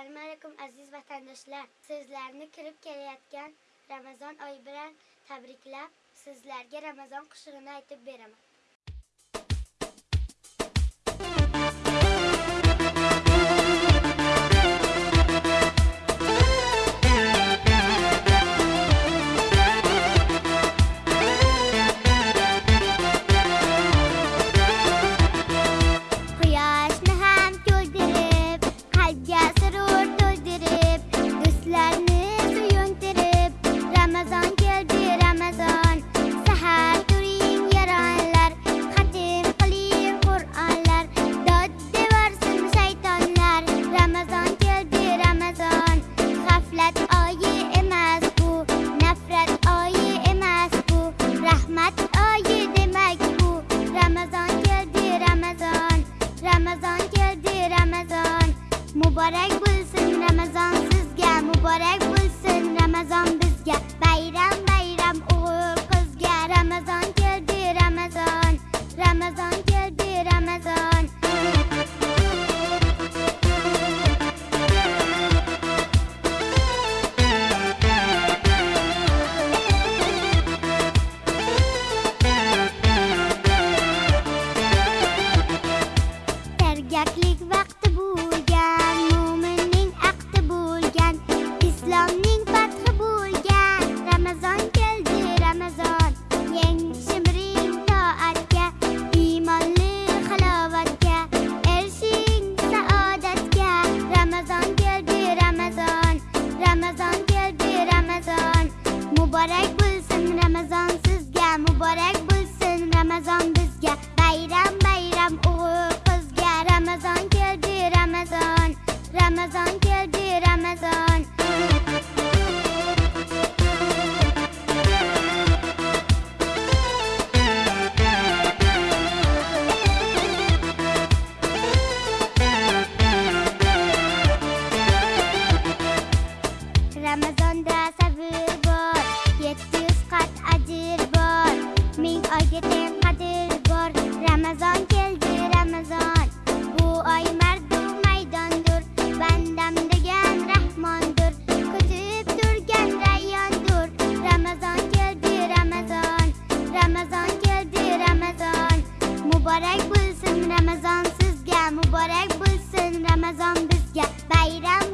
Assalomu alaykum aziz vatandoshlar. Sizlarni kirib kelayotgan Ramazon oyi bilan tabriklab, sizlarga Ramazon qo'shig'ini aytib beraman. what I will. Mübarek bulsun Ramazan sizga Mübarek bulsun Ramazan bizga Bayram bayram uğur qizga Ramazan keldi Ramazan. Ramazan keldi Ramazan. Ramazonda sabır bor yetti yuz qat ajr bor, ming oyga teng qadr bor. Ramazon keldi, Ramazon. Bu oy mardu maydondur, bandam degan rahmondur, kutib turgan rayondur Ramazon keldi, Ramazon. Ramazon keldi, Ramazon. Muborak bo'lsin Ramazon sizga, muborak bo'lsin Ramazon bizga bayram